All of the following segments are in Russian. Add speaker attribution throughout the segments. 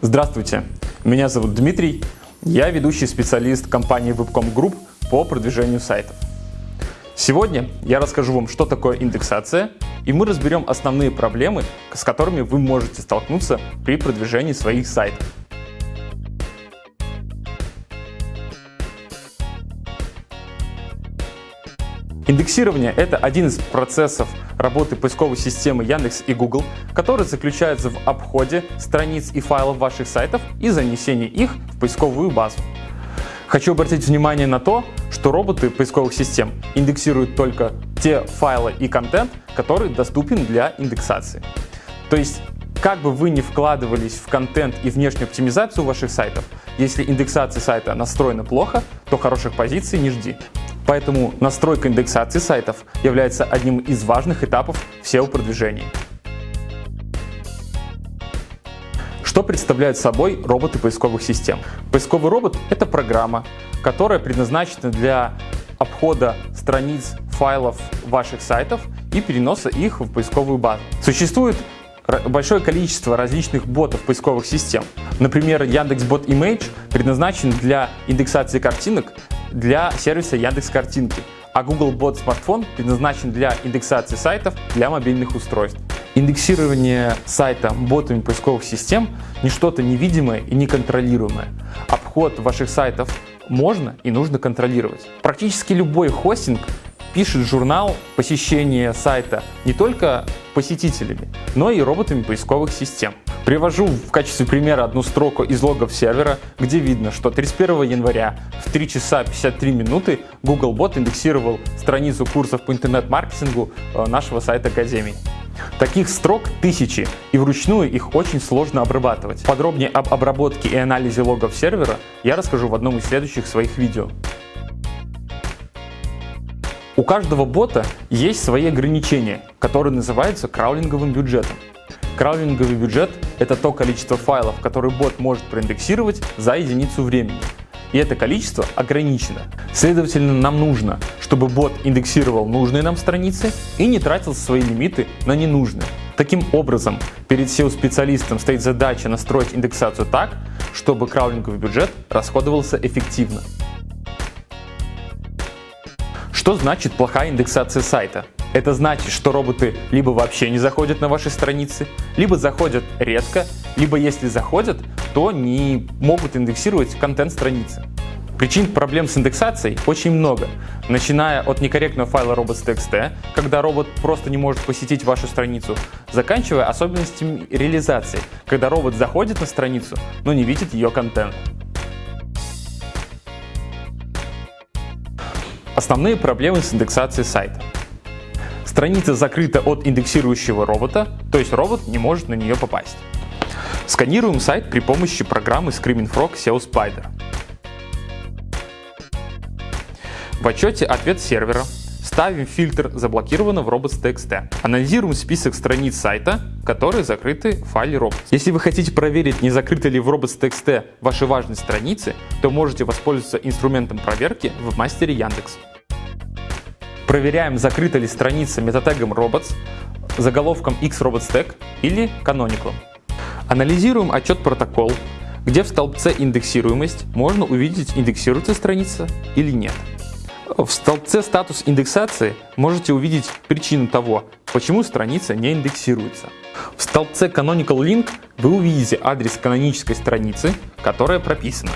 Speaker 1: Здравствуйте, меня зовут Дмитрий, я ведущий специалист компании Webcom Group по продвижению сайтов. Сегодня я расскажу вам, что такое индексация, и мы разберем основные проблемы, с которыми вы можете столкнуться при продвижении своих сайтов. Индексирование – это один из процессов работы поисковой системы Яндекс и Google, который заключается в обходе страниц и файлов ваших сайтов и занесении их в поисковую базу. Хочу обратить внимание на то, что роботы поисковых систем индексируют только те файлы и контент, который доступен для индексации. То есть, как бы вы ни вкладывались в контент и внешнюю оптимизацию ваших сайтов, если индексация сайта настроена плохо, то хороших позиций не жди. Поэтому настройка индексации сайтов является одним из важных этапов SEO-продвижения. Что представляют собой роботы поисковых систем? Поисковый робот — это программа, которая предназначена для обхода страниц, файлов ваших сайтов и переноса их в поисковую базу. Существует большое количество различных ботов поисковых систем. Например, Яндекс.Бот Image предназначен для индексации картинок для сервиса Яндекс Картинки, а Google Bot Smartphone предназначен для индексации сайтов для мобильных устройств. Индексирование сайта ботами поисковых систем не что-то невидимое и неконтролируемое. Обход ваших сайтов можно и нужно контролировать. Практически любой хостинг пишет журнал посещения сайта не только посетителями, но и роботами поисковых систем. Привожу в качестве примера одну строку из логов сервера, где видно, что 31 января в 3 часа 53 минуты Googlebot индексировал страницу курсов по интернет-маркетингу э, нашего сайта Академии. Таких строк тысячи, и вручную их очень сложно обрабатывать. Подробнее об обработке и анализе логов сервера я расскажу в одном из следующих своих видео. У каждого бота есть свои ограничения, которые называются краулинговым бюджетом. Краулинговый бюджет – это то количество файлов, которые бот может проиндексировать за единицу времени. И это количество ограничено. Следовательно, нам нужно, чтобы бот индексировал нужные нам страницы и не тратил свои лимиты на ненужные. Таким образом, перед SEO-специалистом стоит задача настроить индексацию так, чтобы краулинговый бюджет расходовался эффективно. Что значит плохая индексация сайта? Это значит, что роботы либо вообще не заходят на ваши страницы, либо заходят редко, либо если заходят, то не могут индексировать контент страницы. Причин проблем с индексацией очень много, начиная от некорректного файла robots.txt, когда робот просто не может посетить вашу страницу, заканчивая особенностями реализации, когда робот заходит на страницу, но не видит ее контент. Основные проблемы с индексацией сайта. Страница закрыта от индексирующего робота, то есть робот не может на нее попасть. Сканируем сайт при помощи программы Screaming Frog SEO Spider. В отчете «Ответ сервера» ставим фильтр заблокировано в robots.txt. Анализируем список страниц сайта, которые закрыты в файле robots. Если вы хотите проверить, не закрыты ли в robots.txt ваши важные страницы, то можете воспользоваться инструментом проверки в мастере Яндекс. Проверяем, закрыта ли страница метатегом robots, заголовком xrobots или canonical. Анализируем отчет протокол, где в столбце индексируемость можно увидеть, индексируется страница или нет. В столбце статус индексации можете увидеть причину того, почему страница не индексируется. В столбце canonical link вы увидите адрес канонической страницы, которая прописана.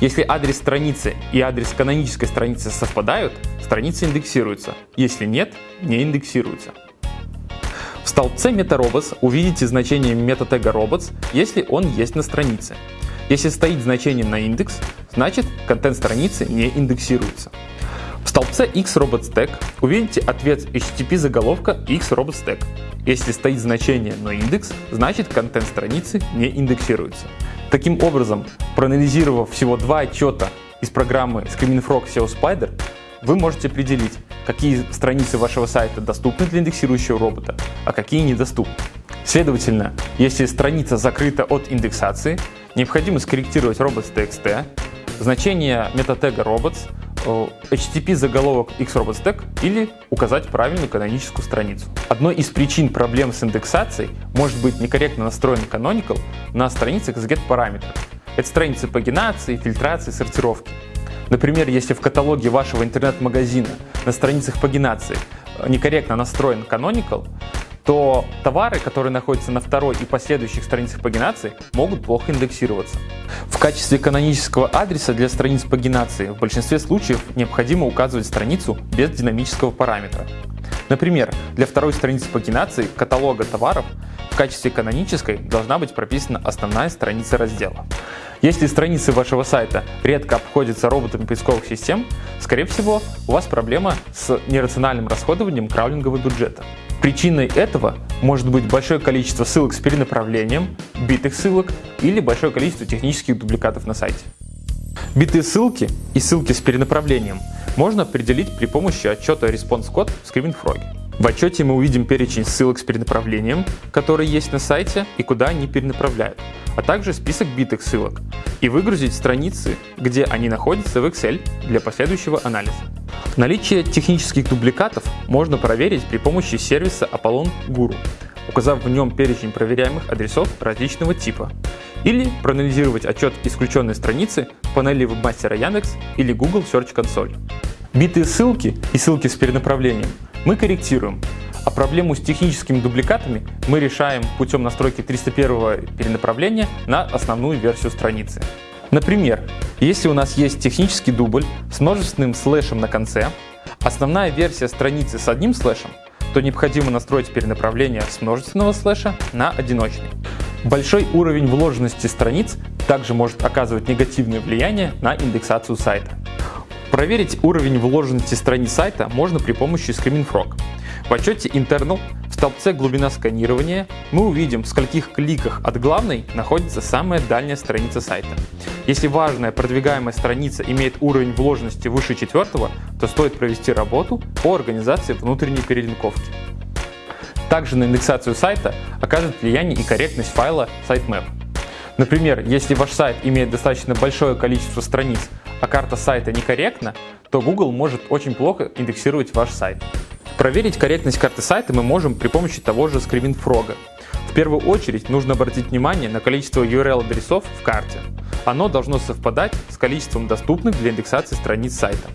Speaker 1: Если адрес страницы и адрес канонической страницы совпадают, страница индексируется. Если нет, не индексируется. В столбце MetaRobots увидите значение метатега robots, если он есть на странице. Если стоит значение на индекс, значит контент страницы не индексируется. В столбце xRobotsTag увидите ответ HTTP заголовка xRobotsTag. Если стоит значение на индекс, значит контент страницы не индексируется. Таким образом, проанализировав всего два отчета из программы Screaming Frog SEO Spider, вы можете определить, какие страницы вашего сайта доступны для индексирующего робота, а какие недоступны. Следовательно, если страница закрыта от индексации, необходимо скорректировать robots.txt, значение метатега robots HTTP заголовок xRobotsTag или указать правильную каноническую страницу. Одной из причин проблем с индексацией может быть некорректно настроен canonical на страницах с get-параметрами. Это страницы пагинации, фильтрации, сортировки. Например, если в каталоге вашего интернет-магазина на страницах пагинации некорректно настроен canonical, то товары, которые находятся на второй и последующих страницах пагинации, могут плохо индексироваться. В качестве канонического адреса для страниц пагинации в большинстве случаев необходимо указывать страницу без динамического параметра. Например, для второй страницы пагинации каталога товаров в качестве канонической должна быть прописана основная страница раздела. Если страницы вашего сайта редко обходятся роботами поисковых систем, скорее всего, у вас проблема с нерациональным расходованием краулингового бюджета. Причиной этого может быть большое количество ссылок с перенаправлением, битых ссылок или большое количество технических дубликатов на сайте. Битые ссылки и ссылки с перенаправлением можно определить при помощи отчета Response Code в ScreamingFrog. В отчете мы увидим перечень ссылок с перенаправлением, которые есть на сайте и куда они перенаправляют, а также список битых ссылок, и выгрузить страницы, где они находятся в Excel для последующего анализа. Наличие технических дубликатов можно проверить при помощи сервиса Apollon Guru, указав в нем перечень проверяемых адресов различного типа, или проанализировать отчет исключенной страницы в панели вебмастера Яндекс или Google Search Console. Битые ссылки и ссылки с перенаправлением мы корректируем, а проблему с техническими дубликатами мы решаем путем настройки 301 перенаправления на основную версию страницы. Например, если у нас есть технический дубль с множественным слэшем на конце, основная версия страницы с одним слэшем, то необходимо настроить перенаправление с множественного слэша на одиночный. Большой уровень вложенности страниц также может оказывать негативное влияние на индексацию сайта. Проверить уровень вложенности страниц сайта можно при помощи ScreamingFrog. В отчете Internal в столбце «Глубина сканирования» мы увидим, в скольких кликах от главной находится самая дальняя страница сайта. Если важная продвигаемая страница имеет уровень вложенности выше четвертого, то стоит провести работу по организации внутренней перелинковки. Также на индексацию сайта оказывает влияние и корректность файла sitemap. Например, если ваш сайт имеет достаточно большое количество страниц, а карта сайта некорректна, то Google может очень плохо индексировать ваш сайт. Проверить корректность карты сайта мы можем при помощи того же ScreamingFrog. В первую очередь нужно обратить внимание на количество URL-адресов в карте. Оно должно совпадать с количеством доступных для индексации страниц сайта.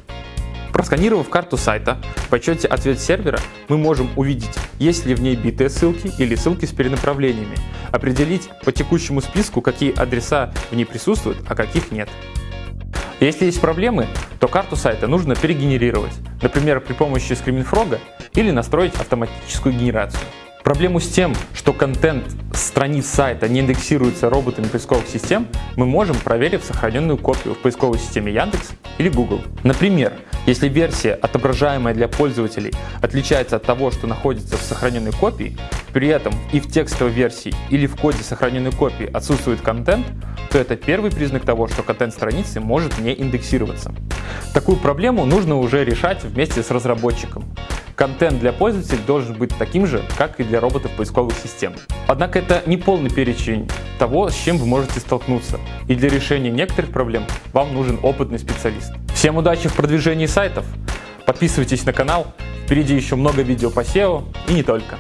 Speaker 1: Просканировав карту сайта в отчете «Ответ сервера» мы можем увидеть, есть ли в ней битые ссылки или ссылки с перенаправлениями, определить по текущему списку, какие адреса в ней присутствуют, а каких нет. Если есть проблемы, то карту сайта нужно перегенерировать, например, при помощи ScreamingFrog или настроить автоматическую генерацию. Проблему с тем, что контент страниц сайта не индексируется роботами поисковых систем, мы можем, проверив сохраненную копию в поисковой системе Яндекс или Google. Например, если версия, отображаемая для пользователей, отличается от того, что находится в сохраненной копии, при этом и в текстовой версии или в коде сохраненной копии отсутствует контент, то это первый признак того, что контент страницы может не индексироваться. Такую проблему нужно уже решать вместе с разработчиком. Контент для пользователей должен быть таким же, как и для роботов поисковых систем. Однако это не полный перечень того, с чем вы можете столкнуться, и для решения некоторых проблем вам нужен опытный специалист. Всем удачи в продвижении сайтов! Подписывайтесь на канал, впереди еще много видео по SEO и не только.